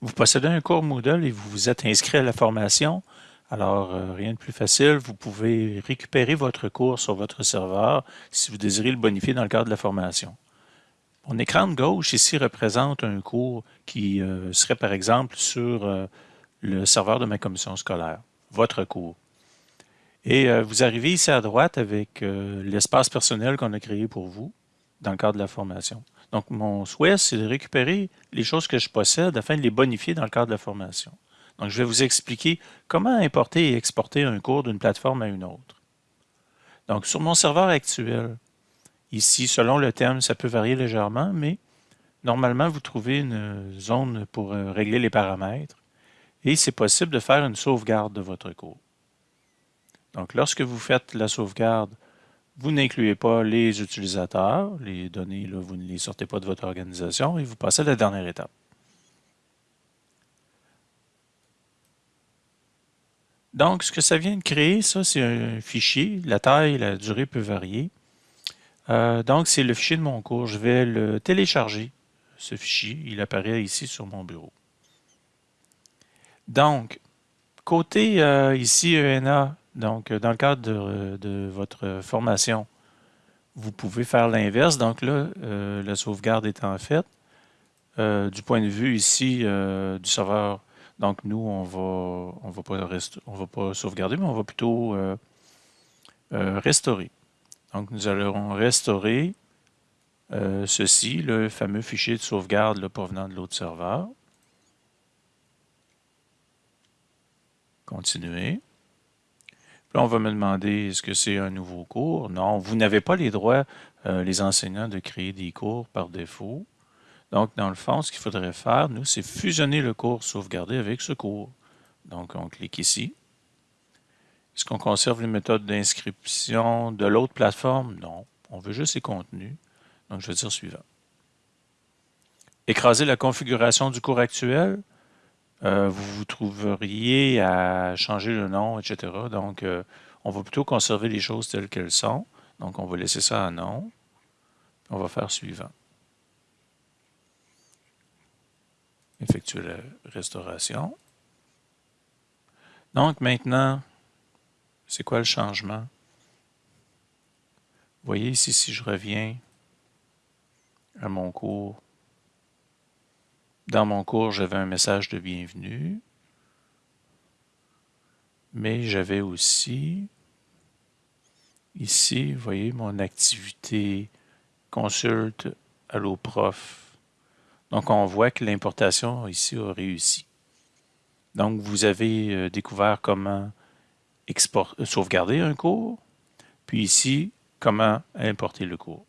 Vous possédez un cours Moodle et vous vous êtes inscrit à la formation. Alors, euh, rien de plus facile, vous pouvez récupérer votre cours sur votre serveur si vous désirez le bonifier dans le cadre de la formation. Mon écran de gauche ici représente un cours qui euh, serait par exemple sur euh, le serveur de ma commission scolaire, votre cours. Et vous arrivez ici à droite avec l'espace personnel qu'on a créé pour vous dans le cadre de la formation. Donc, mon souhait, c'est de récupérer les choses que je possède afin de les bonifier dans le cadre de la formation. Donc, je vais vous expliquer comment importer et exporter un cours d'une plateforme à une autre. Donc, sur mon serveur actuel, ici, selon le thème, ça peut varier légèrement, mais normalement, vous trouvez une zone pour euh, régler les paramètres et c'est possible de faire une sauvegarde de votre cours. Donc, lorsque vous faites la sauvegarde, vous n'incluez pas les utilisateurs, les données, là, vous ne les sortez pas de votre organisation et vous passez à la dernière étape. Donc, ce que ça vient de créer, ça, c'est un fichier. La taille, la durée peut varier. Euh, donc, c'est le fichier de mon cours. Je vais le télécharger, ce fichier. Il apparaît ici sur mon bureau. Donc, côté euh, ici ENA, donc, euh, dans le cadre de, votre formation, vous pouvez faire l'inverse. Donc là, euh, la sauvegarde étant faite, euh, du point de vue ici du serveur, donc nous, on va, on va, pas, on va pas sauvegarder, mais on va plutôt restaurer. Donc, nous allons restaurer ceci, le fameux fichier de sauvegarde provenant de l'autre serveur. Continuer. Puis on va me demander, est-ce que c'est un nouveau cours? Non, vous n'avez pas les droits, euh, les enseignants, de créer des cours par défaut. Donc, dans le fond, ce qu'il faudrait faire, nous, c'est fusionner le cours sauvegardé avec ce cours. Donc, on clique ici. Est-ce qu'on conserve les méthodes d'inscription de l'autre plateforme? Non. On veut juste les contenus. Donc, je vais dire suivant. Écraser la configuration du cours actuel. Euh, vous vous trouveriez à changer le nom, etc. Donc, euh, on va plutôt conserver les choses telles qu'elles sont. Donc, on va laisser ça à non. On va faire suivant. Effectuer la restauration. Donc, maintenant, c'est quoi le changement? Vous voyez ici, si je reviens à mon cours, dans mon cours, j'avais un message de bienvenue, mais j'avais aussi, ici, vous voyez, mon activité consulte Allo Prof. Donc, on voit que l'importation ici a réussi. Donc, vous avez euh, découvert comment export, sauvegarder un cours, puis ici, comment importer le cours.